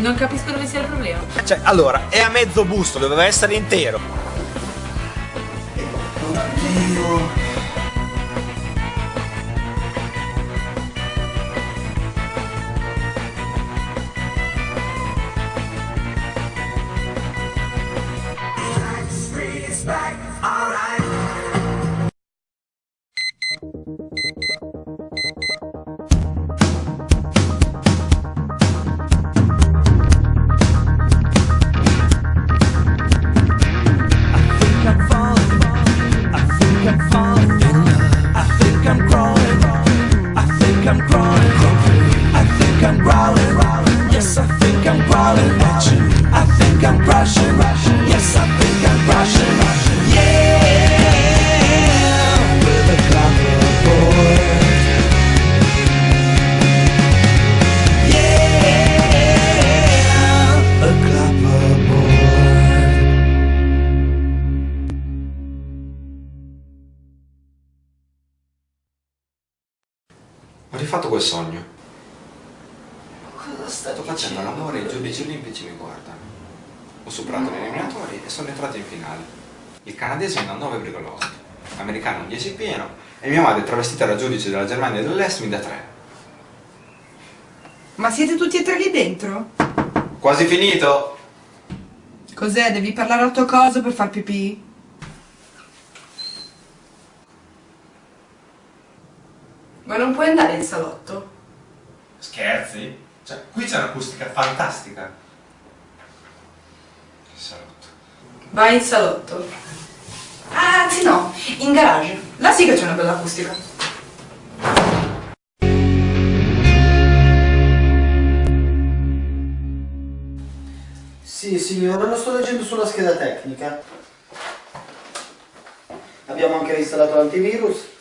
Non capisco dove sia il problema. Cioè, allora, è a mezzo busto, doveva essere intero. Oddio. Ho rifatto quel sogno. Cosa stai Sto facendo l'amore e i giudici olimpici mi guardano. Ho superato gli eliminatori e sono entrato in finale. Il canadese mi dà 9,8, l'americano un 10 pieno e mia madre travestita da giudice della Germania dell'Est mi dà 3. Ma siete tutti e tre lì dentro? Quasi finito! Cos'è? Devi parlare al tuo coso per far pipì? Ma non puoi andare in salotto? Scherzi? Cioè, qui c'è un'acustica fantastica. Salotto. Vai in salotto. Ah, anzi no, in garage. Là sì che c'è una bella acustica. Sì, signore, lo sto leggendo sulla scheda tecnica. Abbiamo anche installato l'antivirus.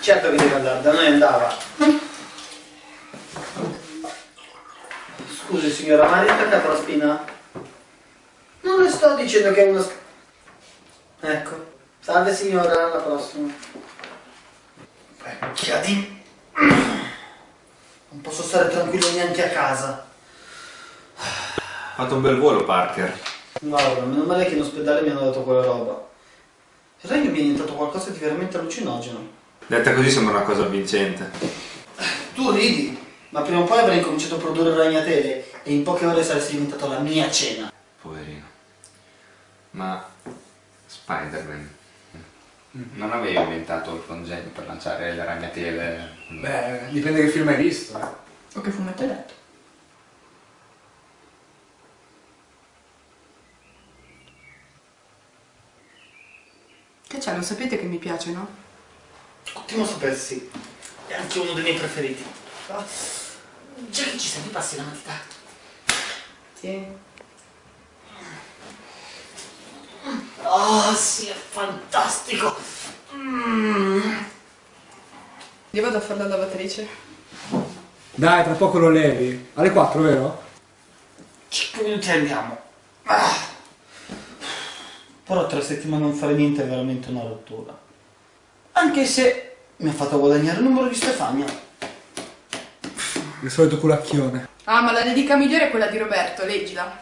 Certo che deve andare, da noi andava. Scusi signora, ma ha riattaccato la spina? Non le sto dicendo che è una... sch- Ecco. Salve signora, alla prossima. Vecchia di... Non posso stare tranquillo neanche a casa. Ha fatto un bel volo, Parker. Guarda, meno male che in ospedale mi hanno dato quella roba. In realtà mi è diventato qualcosa di veramente allucinogeno. Detta così sembra una cosa avvincente. Tu ridi, ma prima o poi avrai incominciato a produrre ragnatele e in poche ore saresti diventato la mia cena. Poverino. Ma Spider-Man non avevi inventato il congegno per lanciare le ragnatele? Beh, dipende che film hai visto. eh. O che fumetto hai letto? Che c'è? Non sapete che mi piace, no? Ottimo sapersi. È anche uno dei miei preferiti. Ah, Già che ci sei, mi passi la matita. Sì. Oh, sì, è fantastico. Mm. Io vado a fare la lavatrice. Dai, tra poco lo levi. Alle 4, vero? 5 minuti andiamo. Ah. Però tre settimane non fare niente è veramente una rottura. Anche se mi ha fatto guadagnare il numero di Stefania. Il solito culacchione. Ah, ma la dedica migliore è quella di Roberto, leggila.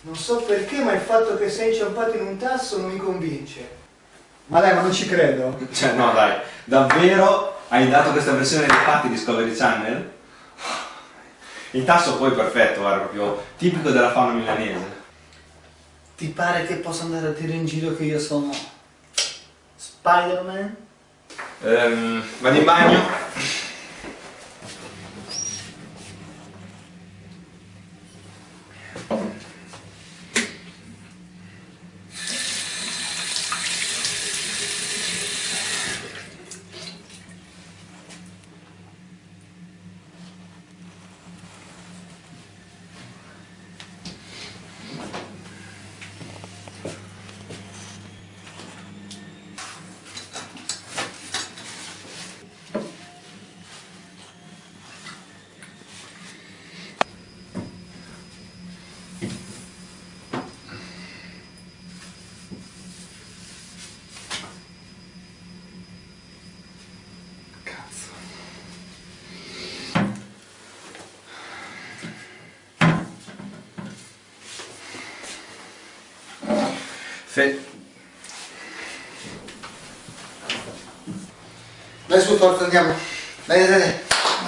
Non so perché, ma il fatto che sei inciampato in un tasso non mi convince. Ma dai, ma non ci credo. Cioè, no, dai, davvero hai dato questa versione dei fatti Discovery Channel? Il tasso poi è perfetto, guarda, proprio tipico della fauna milanese. Ti pare che possa andare a dire in giro che io sono Spider-Man? Ehm, vado in bagno? Fe... Dai su, forza, andiamo. Dai, dai, dai.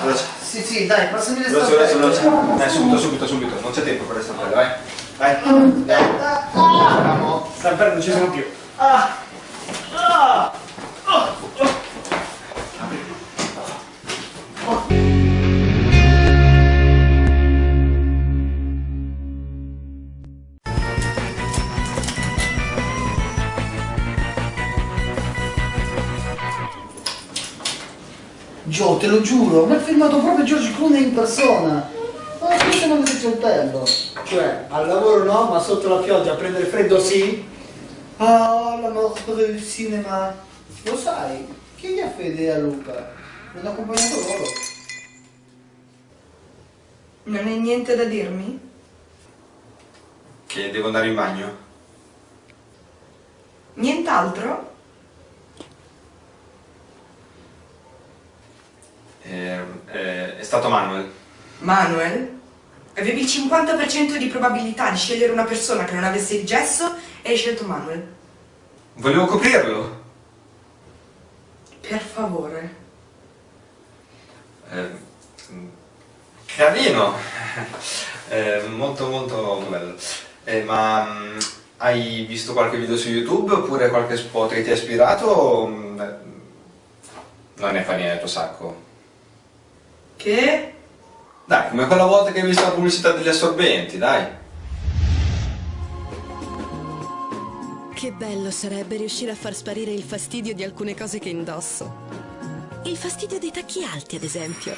Veloce. Sì, sì, dai, passami le Veloce, veloce, veloce. stampelle. Dai, subito, subito, subito. Non c'è tempo per le stampelle, vai. Vai. Andiamo. Stampelle non ci sono più. Gio, te lo giuro, mi ha filmato proprio George Clooney in persona. Ma questo non il bello. Cioè, al lavoro no, ma sotto la pioggia a prendere freddo sì? Ah, la morte del cinema. Lo sai, chi gli ha fede a Luca? Mi hanno accompagnato loro. Non hai niente da dirmi? Che devo andare in bagno? Nient'altro? Eh, eh, è stato Manuel. Manuel? Avevi il 50% di probabilità di scegliere una persona che non avesse il gesso e hai scelto Manuel. Volevo coprirlo. Per favore. Eh, carino. Eh, molto molto bello. Eh, ma mm, hai visto qualche video su YouTube oppure qualche spot che ti ha ispirato? mm, Non ne fa niente il tuo sacco. Che? Dai, come quella volta che hai visto la pubblicità degli assorbenti, dai. Che bello sarebbe riuscire a far sparire il fastidio di alcune cose che indosso. Il fastidio dei tacchi alti, ad esempio.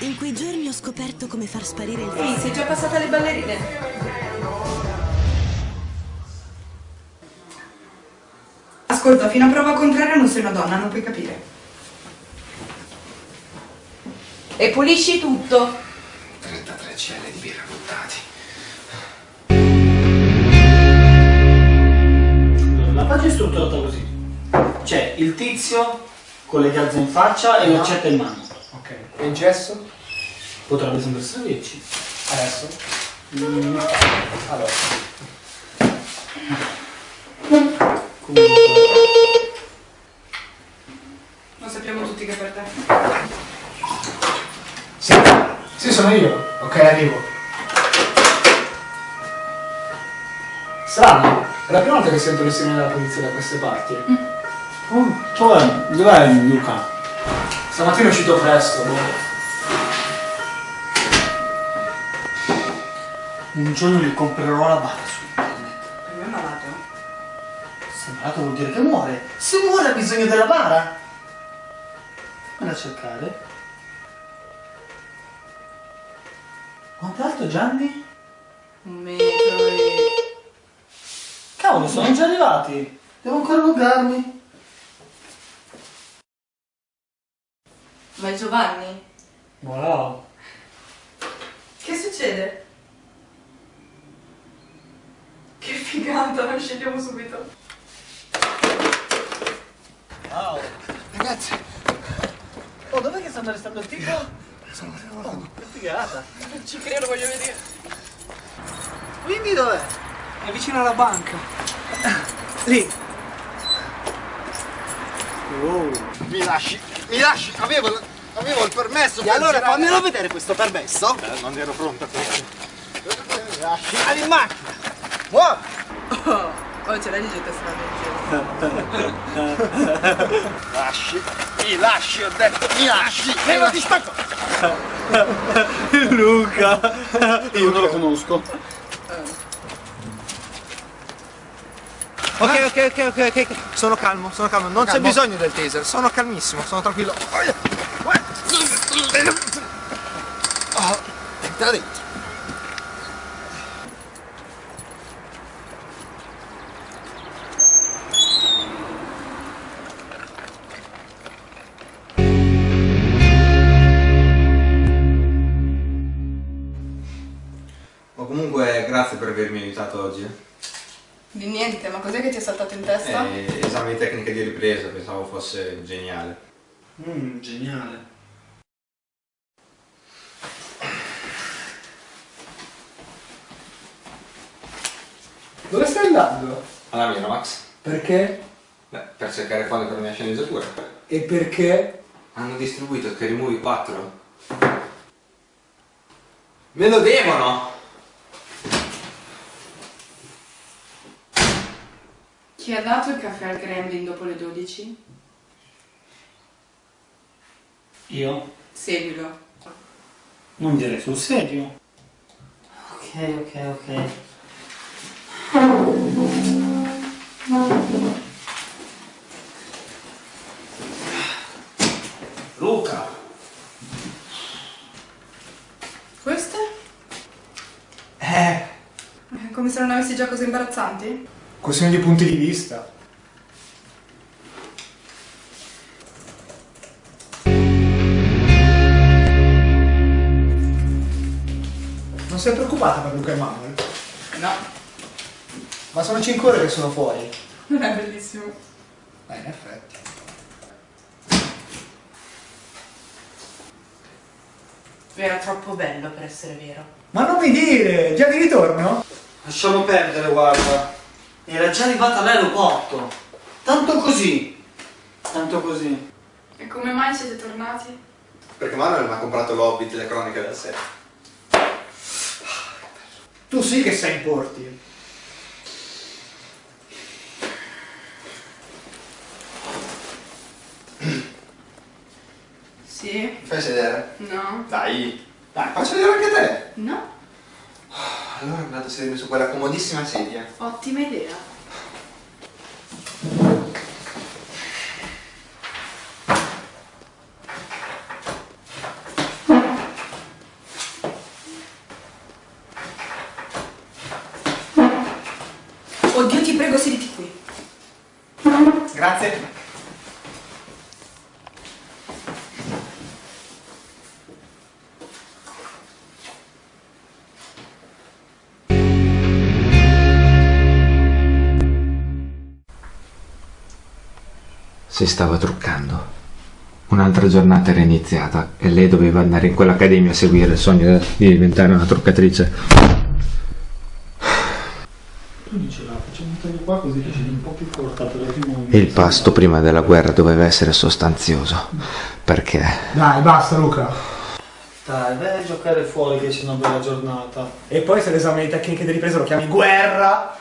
In quei giorni ho scoperto come far sparire il Ehi, fastidio. sei già passata le ballerine? Ascolta, fino a prova contraria non sei una donna, non puoi capire. E pulisci tutto. 33 cl di birra buttati. La pagina è strutturata così. C'è il tizio con le gazze in faccia e l'accetta in mano. Ok. E il gesso? Potrebbe sempre servirci. Adesso? Mm, Allora. comunque. Lo sappiamo tutti che per te. Sì. Sono io. Ok, arrivo. Strano. È la prima volta che sento le sirene della polizia da queste parti. Oh, cioè, dov'è Luca? Stamattina è uscito presto. boh. Un giorno gli comprerò la bara su internet. Per me è malato. Se è malato vuol dire che muore. Se muore ha bisogno della bara. Fammi a cercare. Quanto è alto Gianni? Un metro e... Cavolo, sono già arrivati. Devo ancora loggarmi. Ma è Giovanni? Wow. Che succede? Che figata, non scegliamo subito. Wow. Ragazzi, Oh, dov'è che stanno restando il tipo? Sono Oh, che figata. Non ci credo, voglio vedere. Quindi dov'è? È vicino alla banca. Lì. mi lasci, mi lasci, avevo, avevo il permesso. E allora fammelo vedere questo permesso. Eh, non ero pronto a questo. Mi lasci. Ali in macchina. Muovi. Oh, oh ce l'hai di gente strana in giro. Lasci, mi lasci, ho detto, mi lasci. Leva di spacco. Luca. Io non lo conosco. Ok, ok, ok, ok, ok. Sono calmo, sono calmo. Non c'è bisogno del taser. Sono calmissimo, sono tranquillo. Oh, entra dentro. Testa? Eh, esame di tecnica di ripresa, pensavo fosse geniale. Mmm, geniale. Dove stai andando? Alla Miramax. Perché? Beh, per cercare fondi per la mia sceneggiatura. E perché? Hanno distribuito Scary Movie 4. Me lo devono! Chi ha dato il caffè al Gremlin dopo le 12? Io? Seguilo. Non dire sul serio. Ok, ok, ok. Luca! Queste? Eh, Come se non avessi già cose imbarazzanti? Questione di punti di vista. Non sei preoccupata per Luca e Manuel? No, Ma sono 5 ore che sono fuori. non è bellissimo. Eh, in effetti. Era troppo bello per essere vero. Ma non mi dire, già di ritorno? Lasciamo perdere, guarda. Era già arrivata all'aeroporto. Tanto così. Tanto così. E come mai siete tornati? Perché Manuel mi ha comprato l'Hobbit e le cronache del set. Tu sì che sei in porti. Sì? Fai sedere? No? Dai! Dai, faccio vedere anche te! No? Allora vado a sedermi su quella comodissima sedia. Ottima idea. Oddio, ti prego, sediti qui. Grazie. Si stava truccando. Un'altra giornata era iniziata e lei doveva andare in quell'accademia a seguire il sogno di diventare una truccatrice. Tu diceva, facciamo un taglio qua così che c'è un po' più corta per il primo Il pasto prima della guerra doveva essere sostanzioso. Perché? Dai, basta Luca. Dai, vai a giocare fuori che c'è una bella giornata. E poi se l'esame di tecniche di ripresa lo chiami guerra.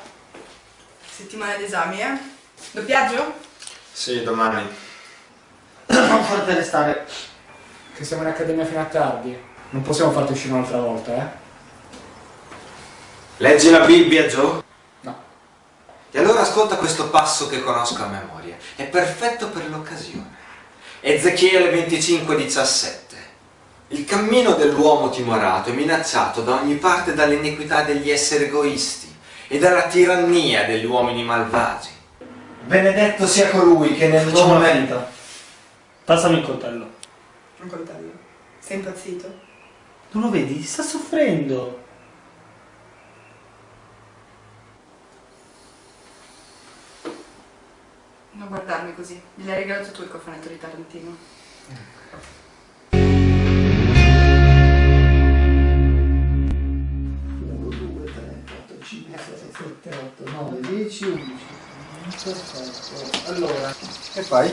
Settimana d'esami, eh? Doppiaggio? Sì, domani. Non farti restare. Che siamo in accademia fino a tardi. Non possiamo farti uscire un'altra volta, eh? Leggi la Bibbia, Joe? No. E allora ascolta questo passo che conosco a memoria. È perfetto per l'occasione. Ezechiele 25:17. Il cammino dell'uomo timorato è minacciato da ogni parte dall'iniquità degli esseri egoisti e dalla tirannia degli uomini malvagi. Benedetto sia colui che nel Facciamo nome... Passami il coltello. Un coltello. Sei impazzito? Non lo vedi? Sta soffrendo. Non guardarmi così. Gliel'hai regalato tu il cofanetto di Tarantino. 7, 8, 9, 10, 11. Perfetto. Allora, che fai?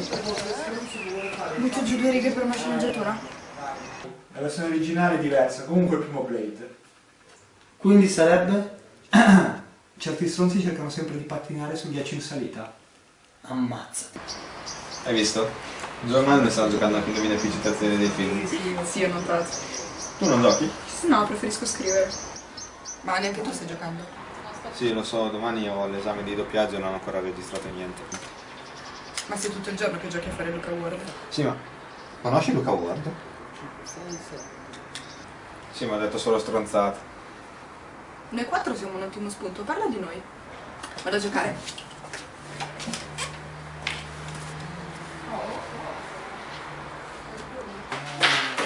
Butto giù due righe per una sceneggiatura? La versione originale è diversa, comunque il primo Blade. Quindi sarebbe? Certi stronzi cercano sempre di pattinare sul ghiaccio in salita. Ammazza. Hai visto? Giornale sta giocando anche indovina più citazioni dei film. Sì, sì, ho notato. Tu non giochi? No, preferisco scrivere. Ma neanche tu stai giocando. Sì, lo so, domani ho l'esame di doppiaggio e non ho ancora registrato niente. Ma sei tutto il giorno che giochi a fare Luca Ward. Sì, ma conosci Luca Ward? Sì, ma ha detto solo stronzate. Noi quattro siamo un ottimo spunto, parla di noi. Vado a giocare.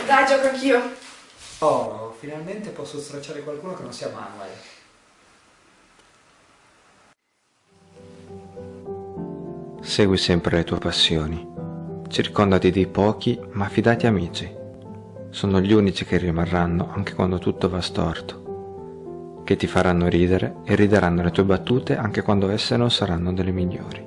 Dai, gioco anch'io. Oh, finalmente posso stracciare qualcuno che non sia Manuel. Segui sempre le tue passioni. Circondati di pochi ma fidati amici. Sono gli unici che rimarranno anche quando tutto va storto. che ti faranno ridere e rideranno le tue battute anche quando esse non saranno delle migliori.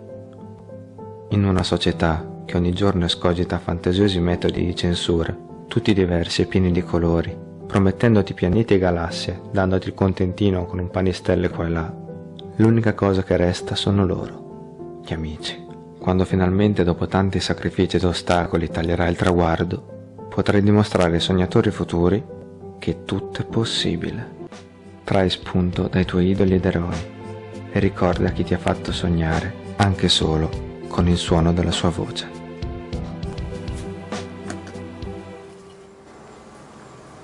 In una società che ogni giorno escogita fantasiosi metodi di censura, tutti diversi e pieni di colori, promettendoti pianeti e galassie, dandoti il contentino con un panistelle qua e là, l'unica cosa che resta sono loro, gli amici. Quando finalmente dopo tanti sacrifici ed ostacoli taglierai il traguardo, potrai dimostrare ai sognatori futuri che tutto è possibile. Trai spunto dai tuoi idoli ed eroi e ricorda chi ti ha fatto sognare anche solo con il suono della sua voce.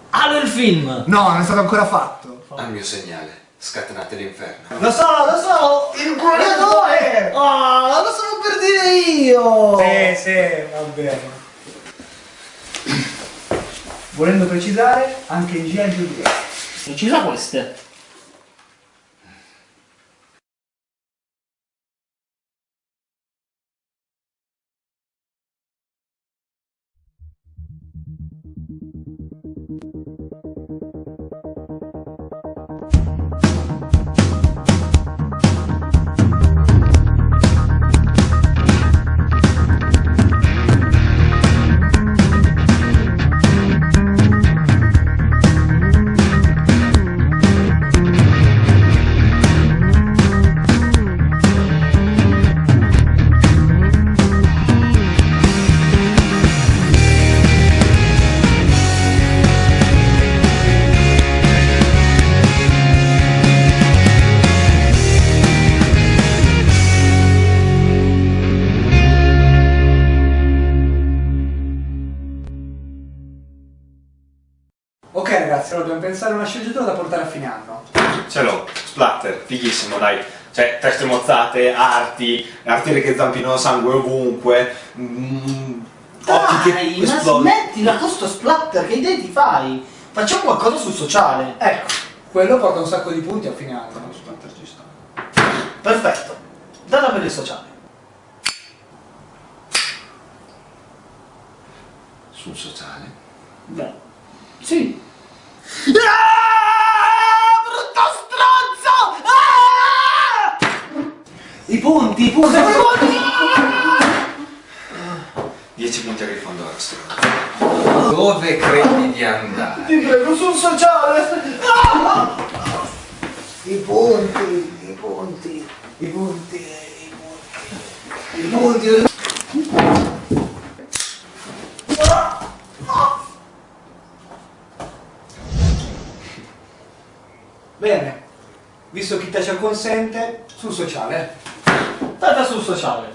Allo il film! No, non è stato ancora fatto. Al mio segnale, scatenate l'inferno. Lo so, lo so! Il guagliatore! Ah, lo stavo per dire io! Sì, sì, va bene. Volendo precisare, anche in G.I. Giulia. Precisa queste. Sceneggiatura da portare a fine anno. Ce l'ho, splatter, fighissimo, dai. Cioè, teste mozzate, arti, arti che zampino sangue ovunque. Mm, occhi che Dai, ma esplodono. smettila con sto splatter, che idee ti fai? Facciamo qualcosa sul sociale. Ecco, quello porta un sacco di punti a fine anno. Splatter ci sta. Perfetto. Dalla per il sociale. Sul sociale. Beh, sì. Ah, brutto stronzo! Ah! I punti, i punti, i punti! 10 punti a Grifondoro, Dove credi di andare? Ti prego, sul sociale! Ah! I punti, i punti, i punti, i punti, i punti. Te ci acconsente, sul sociale. Tata sul sociale.